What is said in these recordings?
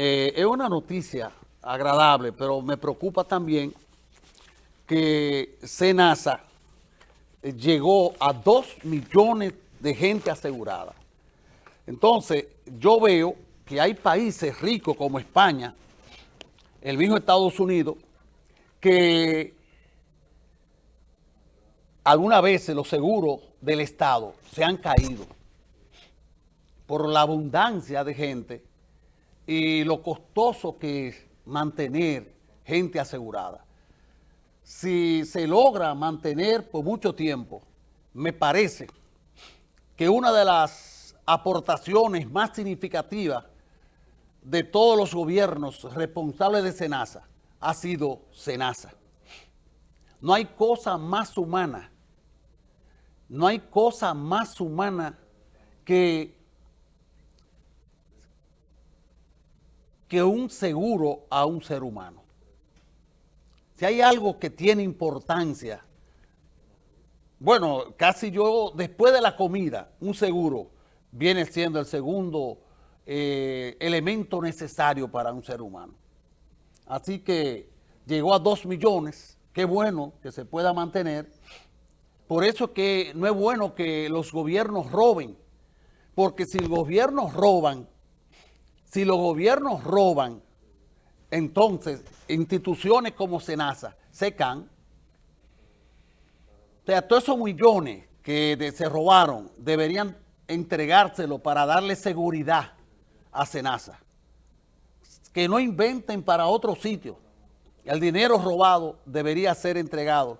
eh, es una noticia agradable, pero me preocupa también que Senasa llegó a 2 millones de gente asegurada. Entonces, yo veo que hay países ricos como España, el mismo Estados Unidos, que algunas veces los seguros del Estado se han caído por la abundancia de gente y lo costoso que es mantener gente asegurada. Si se logra mantener por mucho tiempo, me parece que una de las aportaciones más significativas de todos los gobiernos responsables de SENASA ha sido SENASA. No hay cosa más humana, no hay cosa más humana que que un seguro a un ser humano. Si hay algo que tiene importancia, bueno, casi yo, después de la comida, un seguro viene siendo el segundo eh, elemento necesario para un ser humano. Así que llegó a dos millones, qué bueno que se pueda mantener. Por eso que no es bueno que los gobiernos roben, porque si los gobiernos roban, si los gobiernos roban, entonces instituciones como Senasa se caen. O sea, todos esos millones que se robaron deberían entregárselo para darle seguridad a Senasa. Que no inventen para otro sitio. El dinero robado debería ser entregado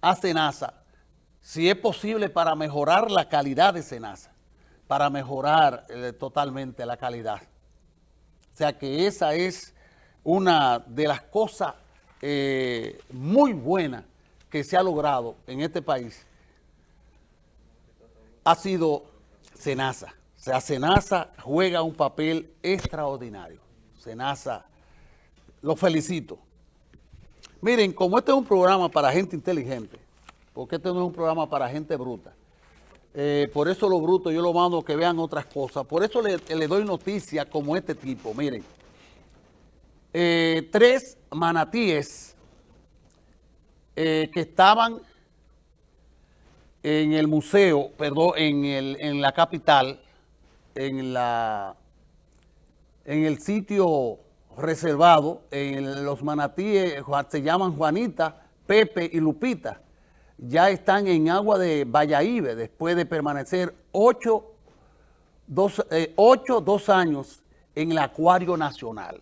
a Senasa, si es posible para mejorar la calidad de Senasa para mejorar eh, totalmente la calidad. O sea que esa es una de las cosas eh, muy buenas que se ha logrado en este país. Ha sido Senasa. O sea, Senasa juega un papel extraordinario. Senasa, lo felicito. Miren, como este es un programa para gente inteligente, porque este no es un programa para gente bruta, eh, por eso lo bruto yo lo mando que vean otras cosas. Por eso le, doy noticias como este tipo. Miren, eh, tres manatíes eh, que estaban en el museo, perdón, en, el, en la capital, en, la, en el sitio reservado, en los manatíes se llaman Juanita, Pepe y Lupita ya están en agua de Valladolid después de permanecer ocho, dos, eh, dos años en el Acuario Nacional.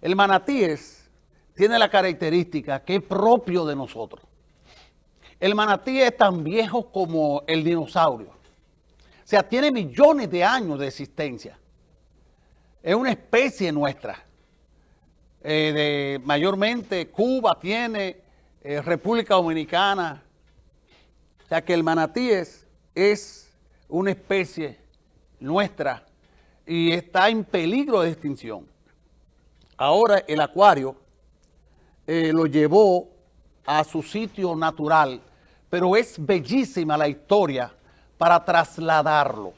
El manatíes tiene la característica que es propio de nosotros. El manatí es tan viejo como el dinosaurio. O sea, tiene millones de años de existencia. Es una especie nuestra. Eh, de, mayormente Cuba tiene eh, República Dominicana. O sea que el manatíes es una especie nuestra y está en peligro de extinción. Ahora el acuario eh, lo llevó a su sitio natural, pero es bellísima la historia para trasladarlo.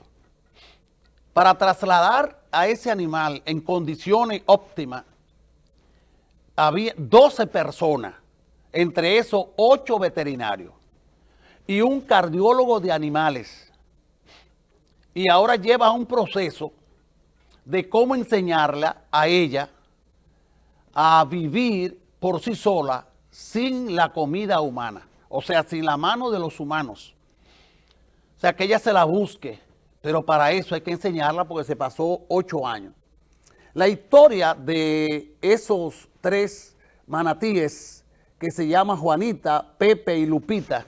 Para trasladar a ese animal en condiciones óptimas, había 12 personas entre esos ocho veterinarios y un cardiólogo de animales. Y ahora lleva un proceso de cómo enseñarla a ella a vivir por sí sola sin la comida humana, o sea, sin la mano de los humanos. O sea, que ella se la busque, pero para eso hay que enseñarla porque se pasó ocho años. La historia de esos tres manatíes que se llama Juanita, Pepe y Lupita,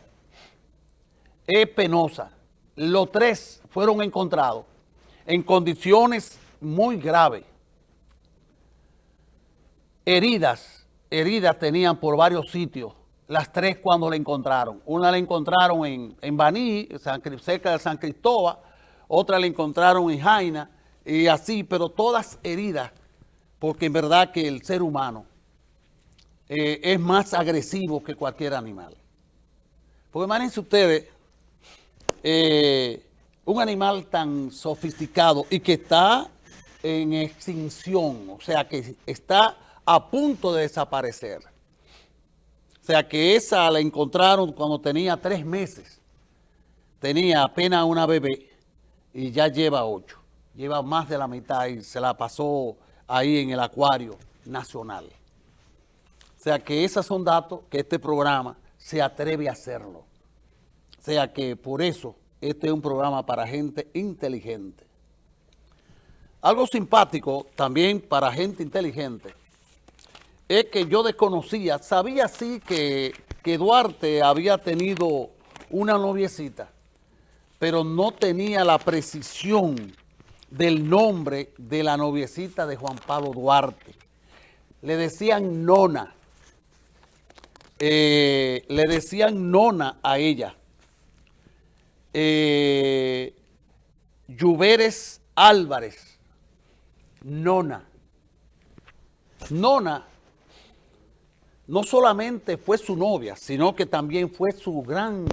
es penosa. Los tres fueron encontrados en condiciones muy graves. Heridas, heridas tenían por varios sitios, las tres cuando la encontraron. Una la encontraron en, en Baní, cerca de San Cristóbal, otra la encontraron en Jaina, y así, pero todas heridas, porque en verdad que el ser humano eh, es más agresivo que cualquier animal. Porque imagínense ustedes, eh, un animal tan sofisticado y que está en extinción, o sea que está a punto de desaparecer. O sea que esa la encontraron cuando tenía tres meses. Tenía apenas una bebé y ya lleva ocho. Lleva más de la mitad y se la pasó ahí en el acuario nacional. Sea que esos son datos que este programa se atreve a hacerlo. O sea que por eso este es un programa para gente inteligente. Algo simpático también para gente inteligente es que yo desconocía, sabía sí que, que Duarte había tenido una noviecita, pero no tenía la precisión del nombre de la noviecita de Juan Pablo Duarte. Le decían Nona. Eh, le decían Nona a ella. Eh, Álvarez. Nona. Nona no solamente fue su novia, sino que también fue su gran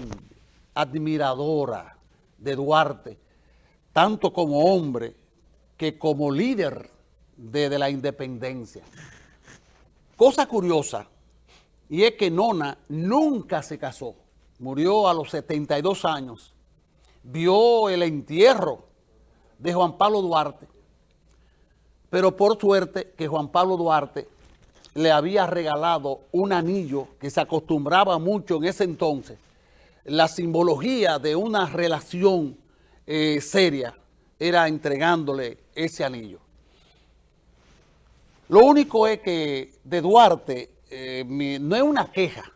admiradora de Duarte, tanto como hombre que como líder de, la independencia. Cosa curiosa, y es que Nona nunca se casó, murió a los 72 años, vio el entierro de Juan Pablo Duarte, pero por suerte que Juan Pablo Duarte le había regalado un anillo que se acostumbraba mucho en ese entonces, la simbología de una relación eh, seria era entregándole ese anillo. Lo único es que de Duarte eh, no es una queja,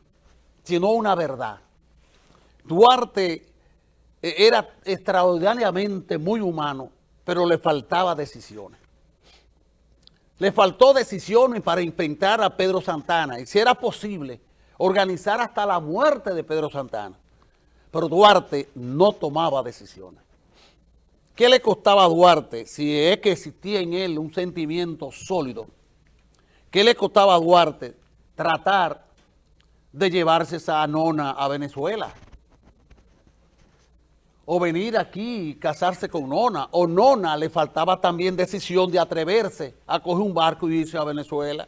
sino una verdad. Duarte eh, era extraordinariamente muy humano, pero le faltaba decisiones. Le faltó decisiones para inventar a Pedro Santana, y si era posible, organizar hasta la muerte de Pedro Santana. Pero Duarte no tomaba decisiones. ¿Qué le costaba a Duarte si es que existía en él un sentimiento sólido? ¿Qué le costaba a Duarte tratar de llevarse esa nona a Venezuela? o venir aquí y casarse con Nona, o Nona le faltaba también decisión de atreverse a coger un barco y irse a Venezuela.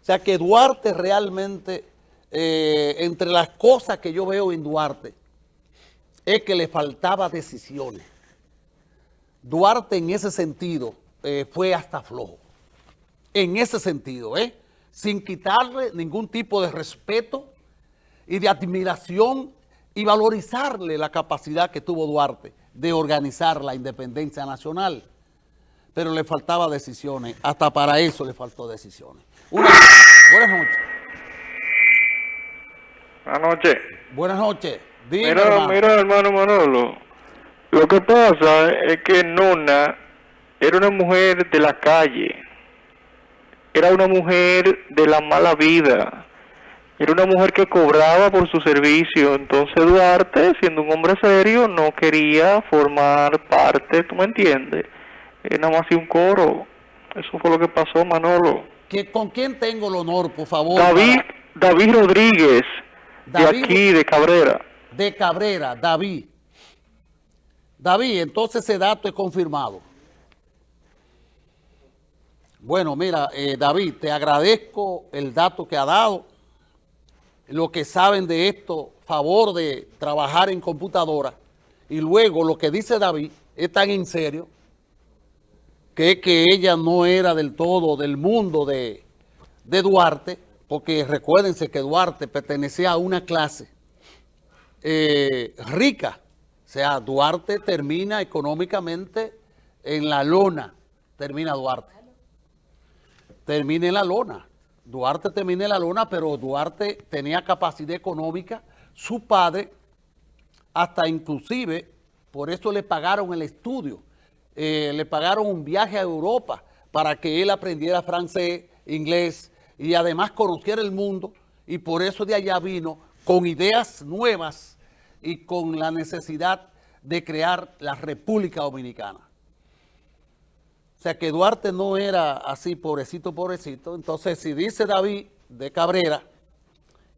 O sea que Duarte realmente, eh, entre las cosas que yo veo en Duarte, es que le faltaba decisiones. Duarte en ese sentido eh, fue hasta flojo. En ese sentido, ¿eh? Sin quitarle ningún tipo de respeto y de admiración y valorizarle la capacidad que tuvo Duarte de organizar la independencia nacional. Pero le faltaba decisiones, hasta para eso le faltó decisiones. buenas noches. Buenas noches. Buenas noches. mira, hermano. mira, hermano Manolo, lo que pasa es que Nona era una mujer de la calle, era una mujer de la mala vida, era una mujer que cobraba por su servicio, entonces Duarte, siendo un hombre serio, no quería formar parte, ¿tú me entiendes? Era nada más un coro. Eso fue lo que pasó, Manolo. ¿Que, ¿Con quién tengo el honor, por favor? David, David Rodríguez, de aquí, de Cabrera. De Cabrera, David. David, entonces ese dato es confirmado. Bueno, mira, eh, David, te agradezco el dato que ha dado lo que saben de esto, favor de trabajar en computadora, y luego lo que dice David es tan en serio, que que ella no era del todo del mundo de, Duarte, porque recuérdense que Duarte pertenecía a una clase eh, rica, o sea, Duarte termina económicamente en la lona, termina Duarte, termina en la lona, Duarte terminó en la luna, pero Duarte tenía capacidad económica. Su padre, hasta inclusive, por eso le pagaron el estudio. Eh, le pagaron un viaje a Europa para que él aprendiera francés, inglés y además conociera el mundo. Y por eso de allá vino con ideas nuevas y con la necesidad de crear la República Dominicana. O sea, que Duarte no era así, pobrecito, pobrecito. Entonces, si dice David de Cabrera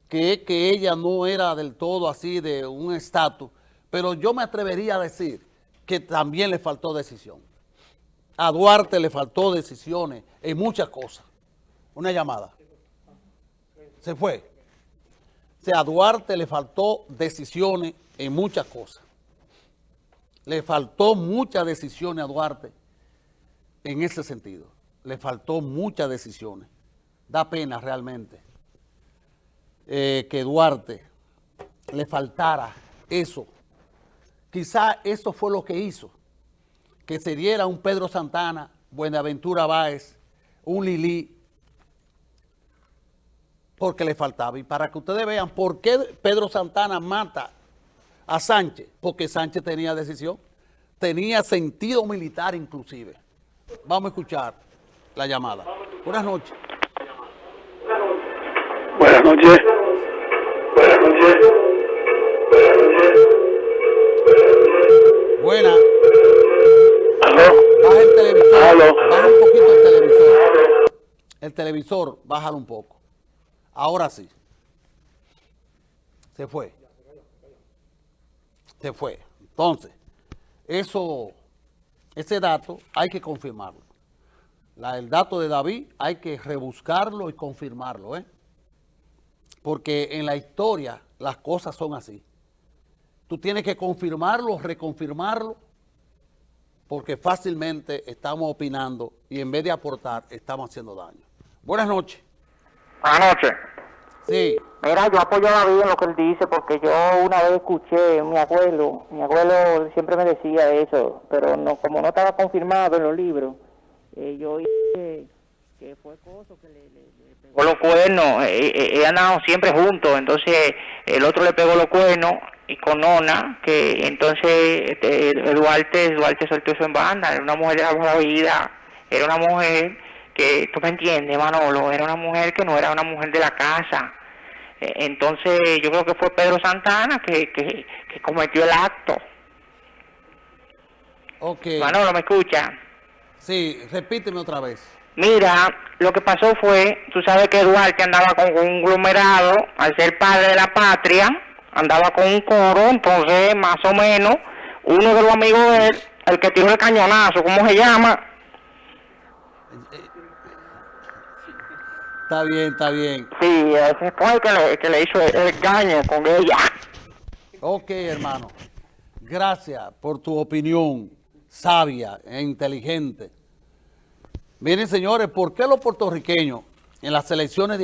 que, que ella no era del todo así de un estatus, pero yo me atrevería a decir que también le faltó decisión. a Duarte le faltó decisiones en muchas cosas. Una llamada. Se fue. O sea, a Duarte le faltó decisiones en muchas cosas. Le faltó muchas decisiones a Duarte en ese sentido. Le faltó muchas decisiones. Da pena realmente eh, que Duarte le faltara eso. Quizá eso fue lo que hizo que se diera un Pedro Santana, Buenaventura Báez, un Lili, porque le faltaba. Y para que ustedes vean por qué Pedro Santana mata a Sánchez, porque Sánchez tenía decisión, tenía sentido militar inclusive. Vamos a escuchar la llamada. Buenas noches. Buenas noches. Buenas noches. Buenas noches. Buena. ¿Aló? Baja el televisor. Aló. Baja un poquito el televisor. El televisor, bájalo un poco. Ahora sí. Se fue. Se fue. Entonces, eso, ese dato hay que confirmarlo. El dato de David hay que rebuscarlo y confirmarlo, ¿eh? Porque en la historia las cosas son así. Tú tienes que confirmarlo, reconfirmarlo, porque fácilmente estamos opinando y en vez de aportar, estamos haciendo daño. Buenas noches. Buenas noches. Sí, Mira, yo apoyo a David en lo que él dice porque yo una vez escuché a mi abuelo, mi abuelo siempre me decía eso, pero no como no estaba confirmado en los libros, eh, yo oí que, fue cosa que le, le, le pegó los cuernos, eh, eh, eh, andaban siempre juntos, entonces el otro le pegó los cuernos y con Nona, que entonces este, Duarte, Duarte soltó eso en banda, era una mujer de la vida, era una mujer que, tú me entiendes Manolo, era una mujer que no era una mujer de la casa, eh, Entonces yo creo que fue Pedro Santana que, que, que cometió el acto. ok. Manolo, ¿me escucha? Sí, repíteme otra vez. Mira, lo que pasó fue, tú sabes que Duarte andaba con un conglomerado, al ser padre de la patria, andaba con un coro, entonces más o menos, uno de los amigos de él, el que tiró el cañonazo, ¿cómo se llama? Está bien, está bien. Sí, el que le, que le hizo el, caño con ella. Ok, hermano. Gracias por tu opinión sabia e inteligente. Miren, señores, ¿por qué los puertorriqueños en las elecciones de